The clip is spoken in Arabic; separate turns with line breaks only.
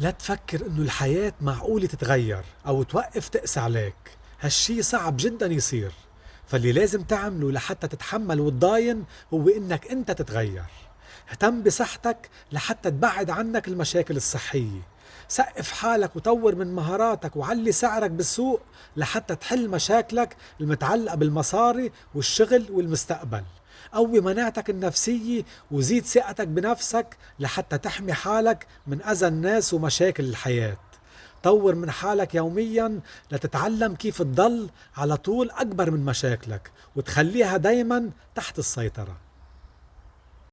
لا تفكر إنه الحياة معقولة تتغير أو توقف تقسى عليك. هالشي صعب جدا يصير. فاللي لازم تعمله لحتى تتحمل وتضاين هو إنك أنت تتغير. اهتم بصحتك لحتى تبعد عنك المشاكل الصحية. سقف حالك وطور من مهاراتك وعلي سعرك بالسوق لحتى تحل مشاكلك المتعلقة بالمصاري والشغل والمستقبل. قوي مناعتك النفسية وزيد ثقتك بنفسك لحتى تحمي حالك من أذى الناس ومشاكل الحياة. طور من حالك يوميا لتتعلم كيف تضل على طول أكبر من مشاكلك وتخليها دايما تحت السيطرة.